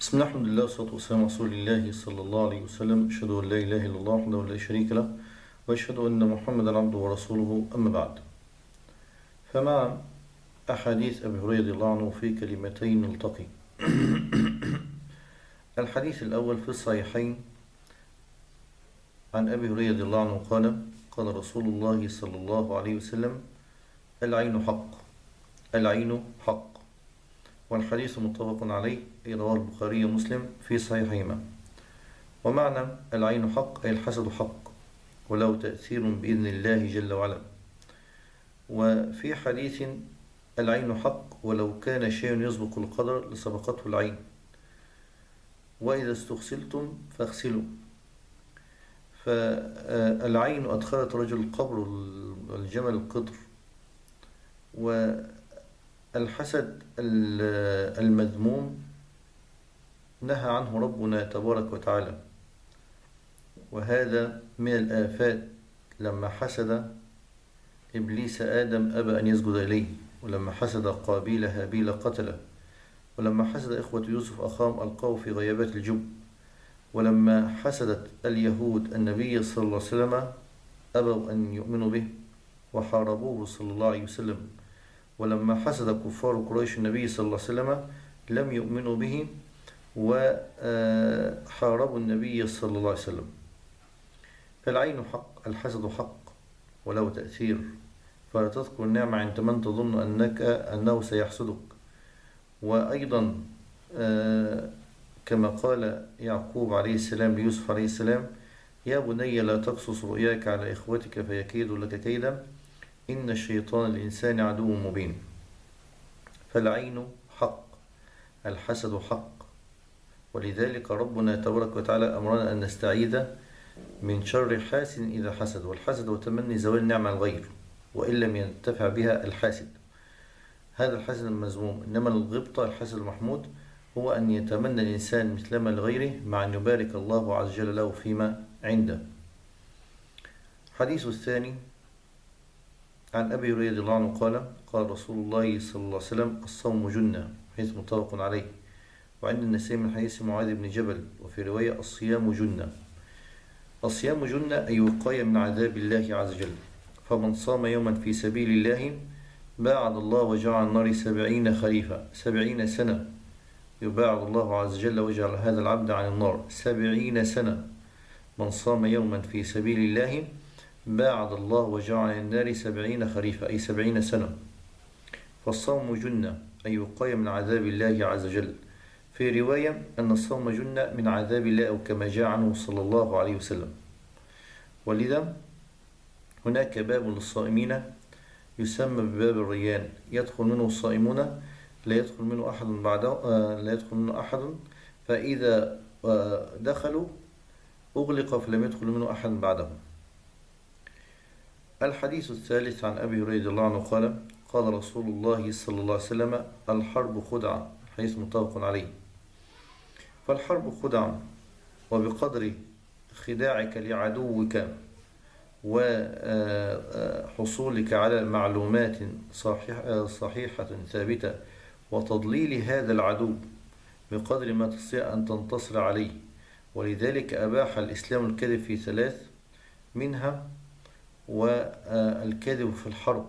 بسم الله الحمد لله والصلاة والسلام على رسول الله صلى الله عليه وسلم. أشهد أن لا إله إلا الله وحده لا شريك له وأشهد أن محمدا عبده ورسوله. أما بعد فمع أحاديث أبي هريرة رضي الله عنه في كلمتين نلتقي. الحديث الأول في الصحيحين عن أبي هريرة رضي الله عنه قال قال رسول الله صلى الله عليه وسلم العين حق العين حق. والحديث متفق عليه أي رواه البخاري ومسلم في صحيحهما. ومعنى العين حق أي الحسد حق وله تأثير بإذن الله جل وعلا. وفي حديث العين حق ولو كان شيء يسبق القدر لسبقته العين. وإذا استغسلتم فاغسلوا. فالعين أدخلت رجل القبر الجمل القدر. والحسد المذموم نهى عنه ربنا تبارك وتعالى. وهذا من الآفات لما حسد إبليس آدم أبى أن يسجد إليه ولما حسد قابيل هابيل قتلة ولما حسد إخوة يوسف أخاهم ألقاه في غيابات الجب ولما حسدت اليهود النبي صلى الله عليه وسلم أبوا أن يؤمنوا به وحاربوه صلى الله عليه وسلم. ولما حسد كفار قريش النبي صلى الله عليه وسلم لم يؤمنوا به وحاربوا النبي صلى الله عليه وسلم. فالعين حق الحسد حق وله تأثير. فلا تذكر النعمة عند من تظن أنك أنه سيحسدك. وأيضا كما قال يعقوب عليه السلام ليوسف عليه السلام يا بني لا تقصص رؤياك على إخوتك فيكيد لك كيدا. إن الشيطان الإنسان عدو مبين. فالعين حق الحسد حق. ولذلك ربنا تبارك وتعالى أمرنا أن نستعيذ من شر حاسد إذا حسد والحسد هو تمني زوال نعمة الغير وإن لم ينتفع بها الحاسد. هذا الحسد المذموم إنما الغبطة الحسد المحمود هو أن يتمنى الإنسان مثلما لغيره مع أن يبارك الله عز وجل له فيما عنده. حديث الثاني عن أبي هريرة رضي الله عنه قال قال رسول الله صلى الله عليه وسلم الصوم جنة حيث متفق عليه. وعند النسائي من حديث معاذ بن جبل وفي رواية الصيام جنة. الصيام جنة أي وقاية من عذاب الله عز وجل. فمن صام يوما في سبيل الله باعد الله وجعل النار سبعين خليفة سبعين سنة. يباعد الله عز وجل وجعل هذا العبد عن النار سبعين سنة. من صام يوما في سبيل الله باعد الله وجعل النار سبعين خريفة أي سبعين سنة. فالصوم جنة أي وقاية من عذاب الله عز وجل. في رواية أن الصوم جنة من عذاب الله أو كما جاء عنه صلى الله عليه وسلم. ولذا هناك باب للصائمين يسمى بباب الريان. يدخل منه الصائمون لا يدخل منه أحد بعده لا يدخل منه أحد. فإذا دخلوا أغلق فلم يدخل منه أحد بعدهم الحديث الثالث عن أبي هريرة رضي الله عنه قال قال رسول الله صلى الله عليه وسلم الحرب خدعة حديث متفق عليه. فالحرب خدعة وبقدر خداعك لعدوك وحصولك على معلومات صحيحة ثابتة وتضليل هذا العدو بقدر ما تستطيع أن تنتصر عليه ولذلك أباح الإسلام الكذب في ثلاث منها والكذب في الحرب.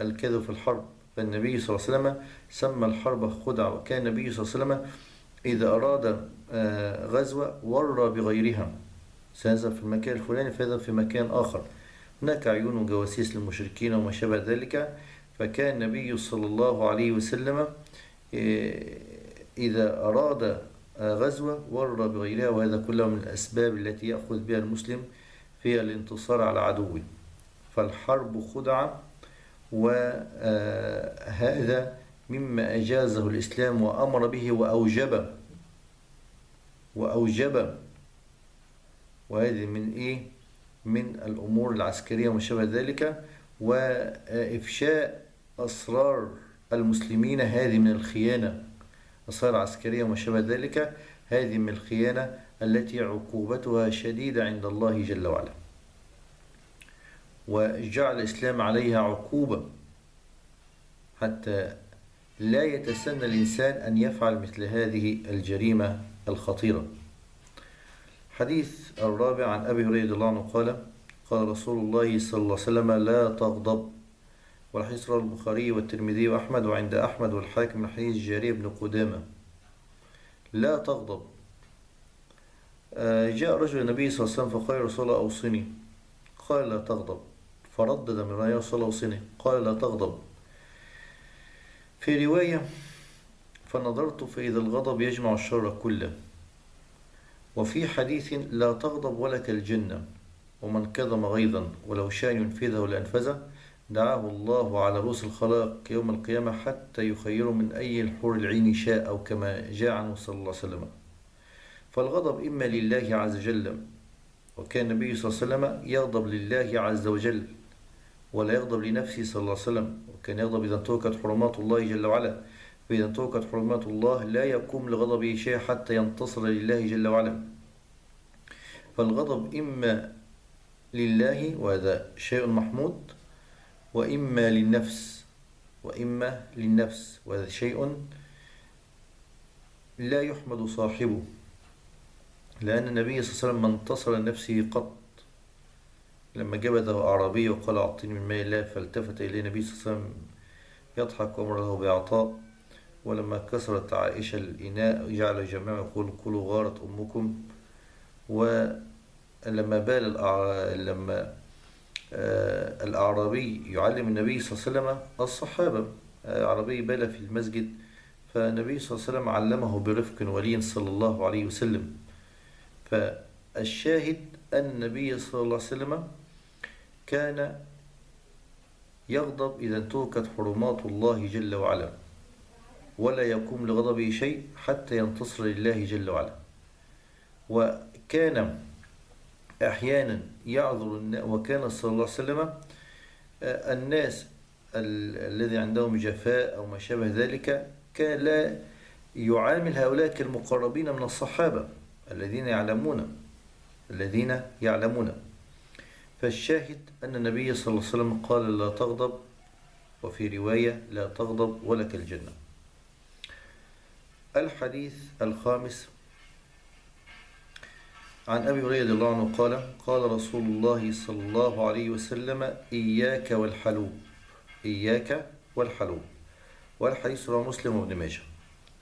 الكذب في الحرب. فالنبي صلى الله عليه وسلم سمى الحرب خدعة. وكان النبي صلى الله عليه وسلم إذا أراد غزوة ورى بغيرها. سيذهب في المكان الفلاني فيذهب في مكان آخر. هناك عيون وجواسيس للمشركين وما شابه ذلك. فكان النبي صلى الله عليه وسلم إذا أراد غزوة ورى بغيرها. وهذا كله من الأسباب التي يأخذ بها المسلم في الانتصار على عدوه فالحرب خدعة وهذا مما أجازه الإسلام وأمر به وأوجب وأوجب. وهذه من إيه؟ من الأمور العسكرية وما شابه ذلك وإفشاء أسرار المسلمين هذه من الخيانة. أسرار عسكرية وما شابه ذلك هذه من الخيانة التي عقوبتها شديدة عند الله جل وعلا. وجعل الإسلام عليها عقوبة. حتى لا يتسنى الإنسان أن يفعل مثل هذه الجريمة الخطيرة. حديث الرابع عن أبي هريرة الله عنه قال قال رسول الله صلى الله عليه وسلم لا تغضب. والحديث رواه البخاري والترمذي وأحمد وعند أحمد والحاكم من حديث جارية بن قدامة. لا تغضب. جاء رجل النبي صلى الله عليه وسلم فقال يا رسول الله أوصني. قال لا تغضب. فردد من يا رسول الله أوصني. قال لا تغضب. في رواية فنظرت فإذا الغضب يجمع الشر كله. وفي حديث لا تغضب ولك الجنة. ومن كظم غيظا ولو شاء ينفذه لأنفذه دعاه الله على رؤوس الخلائق يوم القيامة حتى يخير من أي الحور العين شاء أو كما جاء عنه صلى الله عليه وسلم. فالغضب إما لله عز وجل وكان النبي صلى الله عليه وسلم يغضب لله عز وجل ولا يغضب لنفسه صلى الله عليه وسلم وكان يغضب إذا انتهكت حرمات الله جل وعلا فإذا انتهكت حرمات الله لا يقوم لغضبه شيء حتى ينتصر لله جل وعلا. فالغضب إما لله وهذا شيء محمود وإما للنفس وإما للنفس وهذا شيء لا يحمد صاحبه. لأن النبي صلى الله عليه وسلم ما انتصر لنفسه قط. لما جبده أعرابي وقال أعطيني من ماء الله فالتفت إليه النبي صلى الله عليه وسلم يضحك وأمره بإعطاء. ولما كسرت عائشة الإناء جعل جميعا يقول كلوا غارت أمكم. ولما بال. لما آه الأعرابي يعلم النبي صلى الله عليه وسلم الصحابة. أعرابي بال في المسجد فالنبي صلى الله عليه وسلم علمه برفق ولين صلى الله عليه وسلم. فالشاهد أن النبي صلى الله عليه وسلم كان يغضب إذا انتهكت حرمات الله جل وعلا ولا يقوم لغضبه شيء حتى ينتصر لله جل وعلا. وكان أحيانا يعذر وكان صلى الله عليه وسلم الناس الذي عندهم جفاء أو ما شابه ذلك كان لا يعامل هؤلاء كالمقربين من الصحابة. الذين يعلمون الذين يعلمون. فالشاهد أن النبي صلى الله عليه وسلم قال لا تغضب وفي رواية لا تغضب ولك الجنة. الحديث الخامس عن أبي هريرة رضي الله عنه قال قال رسول الله صلى الله عليه وسلم إياك والحلوب إياك والحلوب. والحديث رواه مسلم وابن ماجه.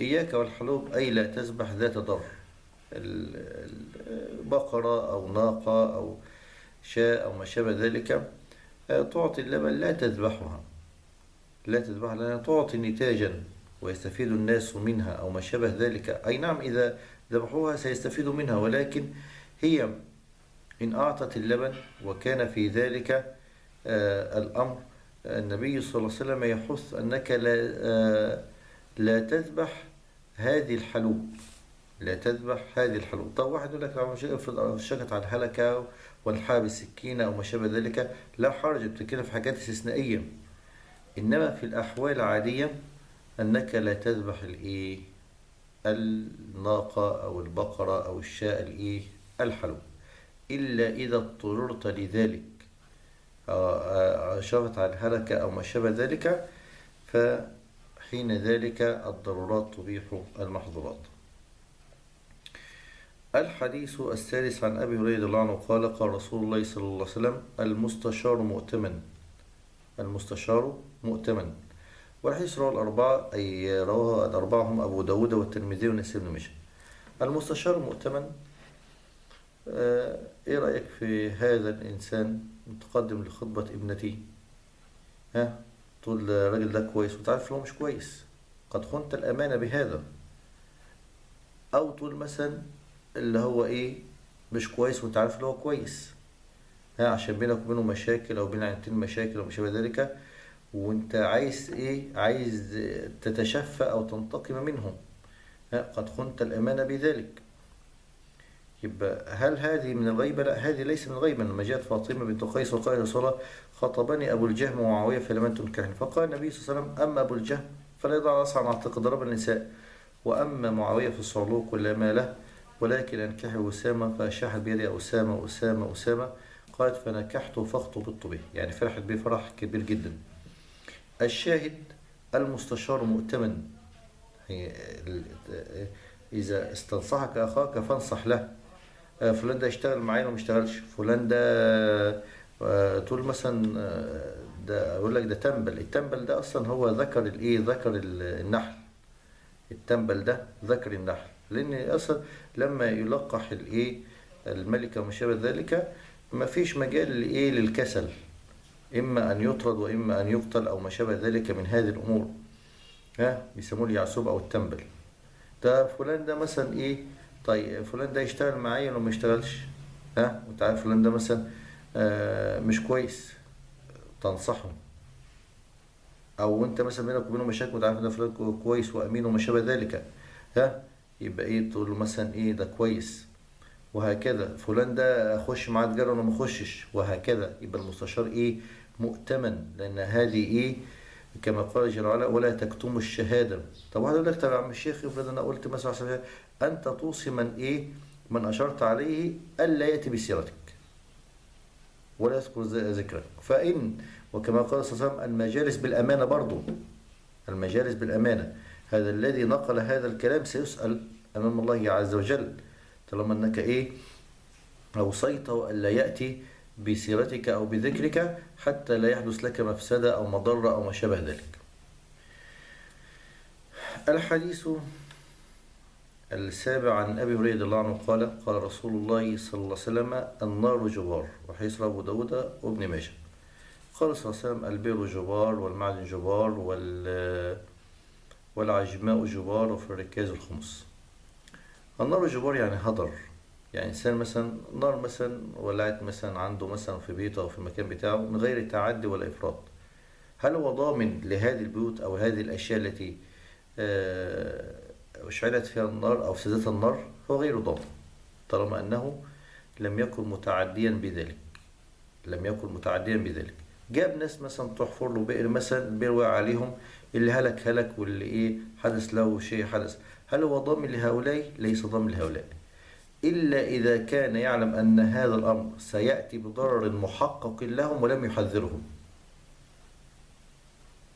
إياك والحلوب أي لا تذبح ذات ضر. البقرة أو ناقة أو شاء أو ما شابه ذلك تعطي اللبن لا تذبحها. لا تذبحها لأنها تعطي نتاجا ويستفيد الناس منها أو ما شابه ذلك. أي نعم إذا ذبحوها سيستفيدوا منها ولكن هي إن أعطت اللبن وكان في ذلك الأمر النبي صلى الله عليه وسلم يحث أنك لا, لا تذبح هذه الحلوب. لا تذبح هذه الحلوب طب واحد يقول لك افرض شكت على الهلكة والحاب السكينة أو ما شابه ذلك لا حرج بتتكلم في حاجات استثنائية. إنما في الأحوال العادية أنك لا تذبح الإيه؟ الناقة أو البقرة أو الشاء الإيه؟ الحلوب. إلا إذا اضطررت لذلك. شفت على الهلكة أو ما شابه ذلك فحين ذلك الضرورات تبيح المحظورات. الحديث الثالث عن أبي هريرة الله عنه قال قال رسول الله صلى الله عليه وسلم المستشار مؤتمن. المستشار مؤتمن. والحديث رواه الأربعة أي رواه الأربعة هم أبو داود والترمذي والنسائي بن مشى المستشار مؤتمن آه إيه رأيك في هذا الإنسان متقدم لخطبة ابنتي؟ ها؟ تقول الراجل ده كويس. وتعرف له مش كويس. قد خنت الأمانة بهذا. أو تقول مثلا اللي هو إيه مش كويس وأنت عارف اللي هو كويس. ها عشان بينك وبينه مشاكل أو بين عيلتين مشاكل أو ما شابه ذلك وأنت عايز إيه عايز تتشفى أو تنتقم منهم. ها قد خنت الأمانة بذلك. يبقى هل هذه من الغيبة؟ لا هذه ليس من الغيبة. لما جاءت فاطمة بنت قيس وقال رسول الله خطبني أبو الجهم ومعاوية فلم تنكحني. فقال النبي صلى الله عليه وسلم أما أبو الجهم فلا يضع رأسه عن عاتق ضرب النساء وأما معاوية في الصعلوك ولا ما له. ولكن أنكحه أسامة فأشاحت بيدي أسامة أسامة أسامة. قالت فنكحته فاخطبت به. يعني فرحت به فرح كبير جدا. الشاهد المستشار مؤتمن. ال- إذا استنصحك أخاك فانصح له. آه، فلان ده يشتغل معايا وما يشتغلش فلان ده آه، تقول مثلا آه، ده أقول لك ده تنبل. التنبل ده أصلا هو ذكر الإيه؟ ذكر ال- النحل. التنبل ده ذكر النحل. لأن أصلا لما يلقح الإيه الملكة وما شابه ذلك ما فيش مجال لإيه للكسل. إما أن يطرد وإما أن يقتل أو ما شابه ذلك من هذه الأمور. ها؟ بيسموه اليعسوب أو التنبل. ده فلان ده مثلا إيه؟ طيب فلان ده يشتغل معايا ولا ما يشتغلش؟ ها؟ وأنت عارف فلان ده مثلا آه مش كويس. تنصحه. أو أنت مثلا بينك وبينه مشاكل وأنت عارف إن فلان كو- كويس وأمين وما شابه ذلك. ها؟ يبقى إيه تقول له مثلا إيه ده كويس. وهكذا. فلان ده اخش معاه تجارة ولا ما اخشش. وهكذا. يبقى المستشار إيه مؤتمن. لأن هذه إيه كما قال جل وعلا ولا تكتموا الشهادة. طب واحد يقول لك طب يا عم الشيخ افرض أنا قلت مثلا المثال، أنت توصي من إيه؟ من أشرت عليه ألا يأتي بسيرتك. ولا يذكر ذكرك. فإن وكما قال صلى الله عليه وسلم المجالس بالأمانة برضو. المجالس بالأمانة. هذا الذي نقل هذا الكلام سيسأل أمام الله عز وجل. طالما أنك إيه أوصيته ألا يأتي بسيرتك أو بذكرك حتى لا يحدث لك مفسدة أو مضرة أو ما شابه ذلك. الحديث السابع عن أبي هريرة الله عنه قال قال رسول الله صلى الله عليه وسلم النار جبار وحيث أبو داود وابن ماجه. قال صلى الله عليه وسلم البر جبار والمعدن جبار وال والعجماء جبار وفي الركاز الخمس. النار جبار يعني هدر. يعني إنسان مثلا نار مثلا ولعت مثلا عنده مثلا في بيته أو في المكان بتاعه من غير تعدي ولا إفراط. هل هو ضامن لهذه البيوت أو هذه الأشياء التي آه، أشعلت فيها النار أو أفسدتها النار؟ هو غير ضامن طالما أنه لم يكن متعديا بذلك. لم يكن متعديا بذلك. جاب ناس مثلا تحفر له بئر مثلا وقع عليهم اللي هلك هلك واللي إيه حدث له شيء حدث. هل هو ضامن لهؤلاء؟ ليس ضامن لهؤلاء. إلا إذا كان يعلم أن هذا الأمر سيأتي بضرر محقق لهم ولم يحذرهم.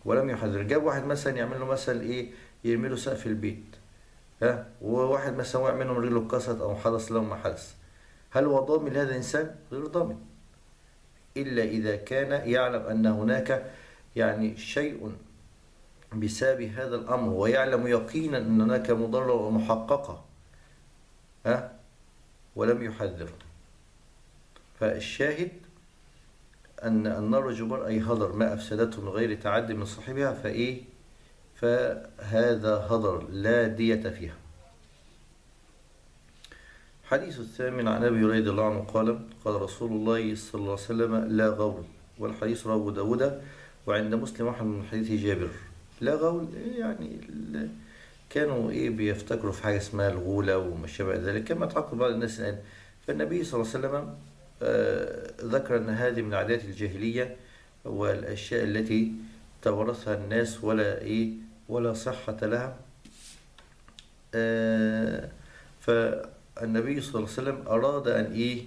ولم يحذر. جاب واحد مثلا يعمل له مثلا إيه يرمي له سقف البيت. ها؟ وواحد مثلا وقع منه رجله اتكسرت أو حدث له ما حدث. هل هو ضامن لهذا الإنسان؟ غير ضامن. إلا إذا كان يعلم أن هناك يعني شيء بسبب هذا الأمر ويعلم يقينا أن هناك مضرة محققه ها؟ ولم يحذر فالشاهد أن النار جبار أي هدر ما أفسدته من غير تعد من صاحبها فإيه؟ فهذا هدر لا دية فيها. حديث الثامن عن أبي هريرة الله عنه قال قال رسول الله صلى الله عليه وسلم لا غول والحديث رواه داود وعند مسلم أحمد من حديث جابر. إيه يعني كانوا إيه بيفتكروا في حاجة اسمها الغولة وما شابه ذلك كما تعقد بعض الناس الآن. فالنبي صلى الله عليه وسلم آه، ذكر أن هذه من عادات الجاهلية والأشياء التي تورثها الناس ولا إيه ولا صحة لها. آه، فالنبي صلى الله عليه وسلم أراد أن إيه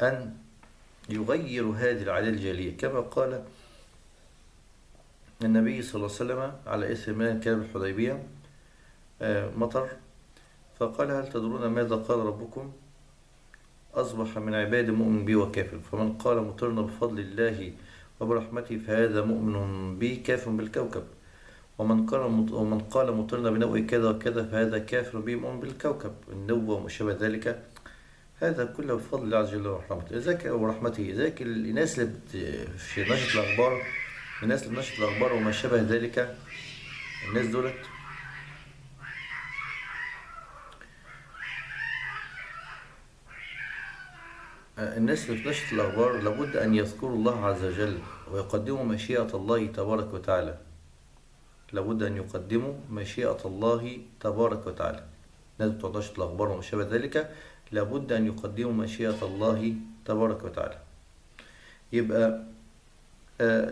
أن يغير هذه العادات الجاهلية. كما قال النبي صلى الله عليه وسلم على إثر ما كان الحديبية. آه، مطر. فقال هل تدرون ماذا قال ربكم؟ أصبح من عباد مؤمن بي وكافر. فمن قال مطرنا بفضل الله وبرحمته فهذا مؤمن بي كافر بالكوكب. ومن قال ومن قال مطرنا بنوء كذا وكذا فهذا كافر بي مؤمن بالكوكب. النوة وما شابه ذلك. هذا كله بفضل الله عز وجل ورحمته. ذاك ورحمته ذاك الناس اللي. في نشرة الأخبار الناس اللي نشرة الأخبار وما شابه ذلك. الناس دولت. الناس اللي في نشرة الأخبار لابد أن يذكروا الله عز وجل ويقدموا مشيئة الله تبارك وتعالى. لابد أن يقدموا مشيئة الله تبارك وتعالى. الناس بتوع نشرة الأخبار وما شابه ذلك لابد أن يقدموا مشيئة الله تبارك وتعالى. يبقى آه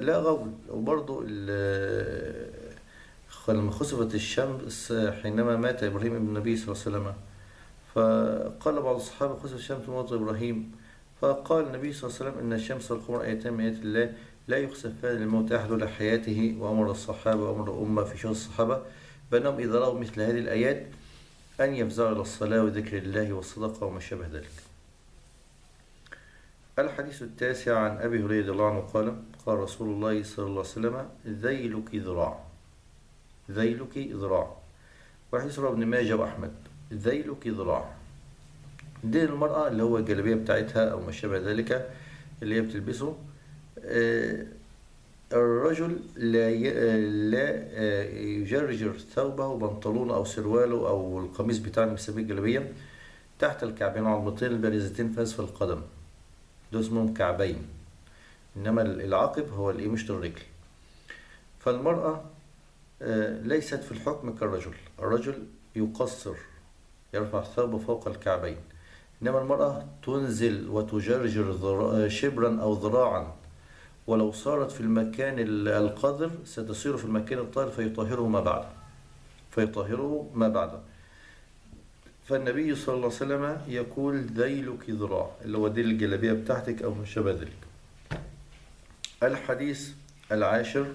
لا غول. وبرضه ال- لما خسفت الشمس حينما مات إبراهيم ابن النبي صلى الله عليه وسلم. فقال بعض الصحابة خسف الشمس موت إبراهيم. فقال النبي صلى الله عليه وسلم إن الشمس والقمر آيتان من آيات الله لا يخسفان الموت أحد ولا حياته وأمر الصحابة وأمر الأمة في شهر الصحابة. بأنهم إذا رأوا مثل هذه الآيات أن يفزعوا إلى الصلاة وذكر الله والصدقة وما شابه ذلك. الحديث التاسع عن أبي هريرة رضي الله عنه قال قال رسول الله صلى الله عليه وسلم ذيلك ذراع ذيلك ذراع وحديث رواه ابن ماجه وأحمد ذيلك ذراع دين المرأة اللي هو الجلابية بتاعتها أو ما شابه ذلك اللي هي بتلبسه آه، الرجل لا ي- لا آه، يجرجر ثوبه بنطلونه أو سرواله أو القميص بتاعه بيسميه الجلابية تحت الكعبين عظمتين البارزتين في أسفل القدم. دول اسمهم كعبين إنما العقب هو الإيه مش الرجل فالمرأة آه، ليست في الحكم كالرجل. الرجل يقصر يرفع ثوبه فوق الكعبين. إنما المرأة تنزل وتجرجر ذرا- شبرا أو ذراعا. ولو صارت في المكان ال- القذر ستصير في المكان الطاهر فيطهره ما بعده فيطهره ما بعده فالنبي صلى الله عليه وسلم يقول ذيلك ذراع اللي هو ديل الجلابية بتاعتك أو ما شابه ذلك. الحديث العاشر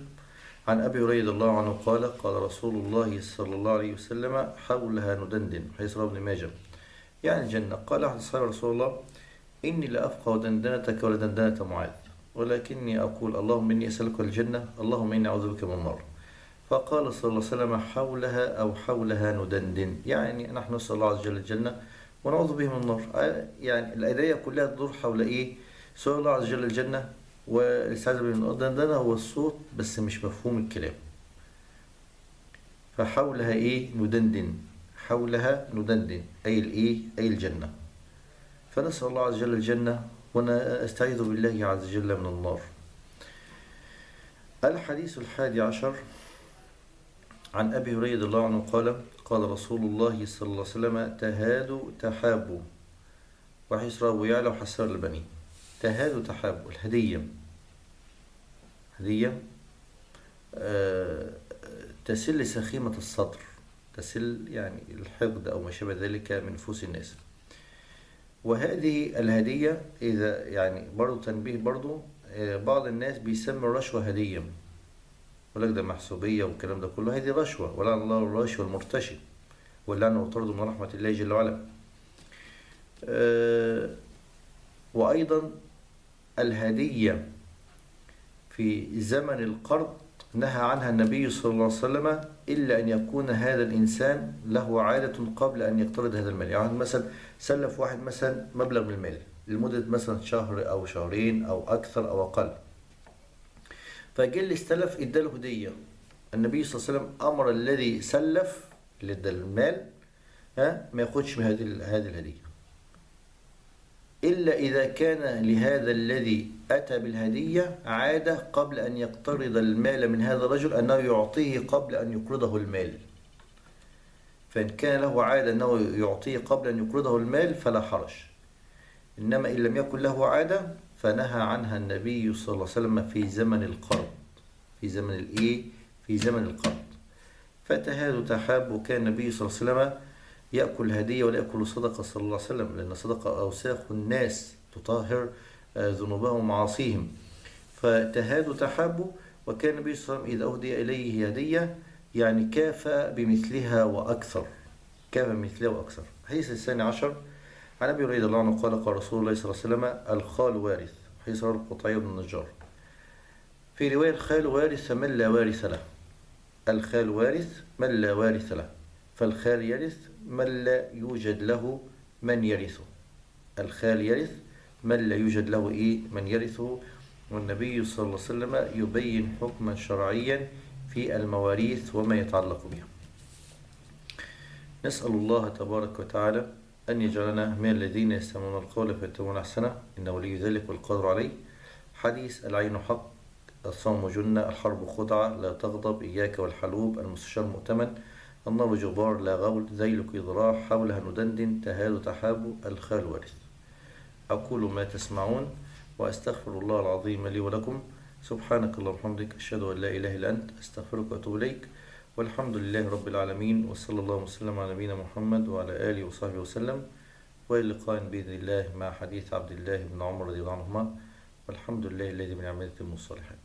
عن أبي هريرة الله عنه قال قال رسول الله صلى الله عليه وسلم حولها ندندن حيث رواه ابن ماجه. يعني الجنة. قال أحد أصحاب رسول الله إني لأفقه دندنتك ولدندنة معاذ ولكني أقول اللهم إني أسألك الجنة اللهم إني أعوذ بك من النار. فقال صلى الله عليه وسلم حولها أو حولها ندندن. يعني نحن نسأل الله عز وجل الجنة ونعوذ به من النار. آه، يعني الآية كلها تدور حول إيه؟ سؤال الله عز وجل الجنة والاستعاذة به من النار دندنة هو الصوت بس مش مفهوم الكلام. فحولها إيه؟ ندندن. حولها ندندن. أي الإيه؟ أي الجنة. فنسأل الله عز وجل الجنة ونستعيذ بالله عز وجل من النار. الحديث الحادي عشر عن أبي هريرة رضي الله عنه قال قال رسول الله صلى الله عليه وسلم تهادوا تحابوا. وحيث رواه يعلى وحسر البني. تهادوا تحابوا الهدية. هدية آه، تسل سخيمة الصدر تسل يعني الحقد أو ما شابه ذلك من نفوس الناس. وهذه الهدية إذا يعني برضو تنبيه برضو آه، بعض الناس بيسمي الرشوة هدية. يقول لك ده محسوبية والكلام ده كله. هذه رشوة ولعن الله الراشي والمرتشي واللعنة وطرد من رحمة الله جل وعلا. آه، وأيضا الهدية في زمن القرض نهى عنها النبي صلى الله عليه وسلم إلا أن يكون هذا الإنسان له عادة قبل أن يقترض هذا المال. يعني مثلا سلف واحد مثلا مبلغ من المال لمدة مثلا شهر أو شهرين أو أكثر أو أقل. فجه اللي استلف اداله هدية. النبي صلى الله عليه وسلم أمر الذي سلف اللي ادى المال ها ما ياخدش من هذه هذه الهدية. إلا إذا كان لهذا الذي أتى بالهدية عادة قبل أن يقترض المال من هذا الرجل أنه يعطيه قبل أن يقرضه المال. فإن كان له عادة أنه يعطيه قبل أن يقرضه المال فلا حرج. إنما إن لم يكن له عادة فنهى عنها النبي صلى الله عليه وسلم في زمن القرض. في زمن الإيه؟ في زمن القرض. فتهاد تحاب وكان النبي صلى الله عليه وسلم يأكل هدية ولا يأكل صدقة صلى الله عليه وسلم لأن صدقة أوساخ الناس تطهر آه، ذنوبهم ومعاصيهم. فتهاد تحاب وكان النبي صلى الله عليه وسلم إذا أهدي إليه هدية يعني كافى بمثلها وأكثر. كافى بمثلها وأكثر. حديث الثاني عشر عن أبي هريرة رضي الله عنه قال قال رسول الله صلى الله عليه وسلم الخال وارث حديث رواه القطعي بن النجار. في رواية الخال وارث من لا وارث له. الخال وارث من لا وارث له. فالخال يرث من لا يوجد له من يرثه. الخال يرث من لا يوجد له إيه؟ من يرثه. والنبي صلى الله عليه وسلم يبين حكما شرعيا في المواريث وما يتعلق بها. نسأل الله تبارك وتعالى أن يجعلنا من الذين يستمعون القول فيتبعون أحسنه. إنه ولي ذلك والقدر عليه. حديث العين حق الصوم جنة الحرب خدعة لا تغضب إياك والحلوب المستشار مؤتمن النار جبار لا غول ذيلك ذراع حولها ندندن تهاد تحاب الخال وارث. أقول ما تسمعون وأستغفر الله العظيم لي ولكم. سبحانك اللهم وبحمدك أشهد أن لا إله إلا أنت أستغفرك وأتوب إليك. والحمد لله رب العالمين وصلى الله وسلم على نبينا محمد وعلى آله وصحبه وسلم. وإلى لقاء بإذن الله مع حديث عبد الله بن عمر رضي الله عنهما. والحمد لله الذي من عملة الصالحات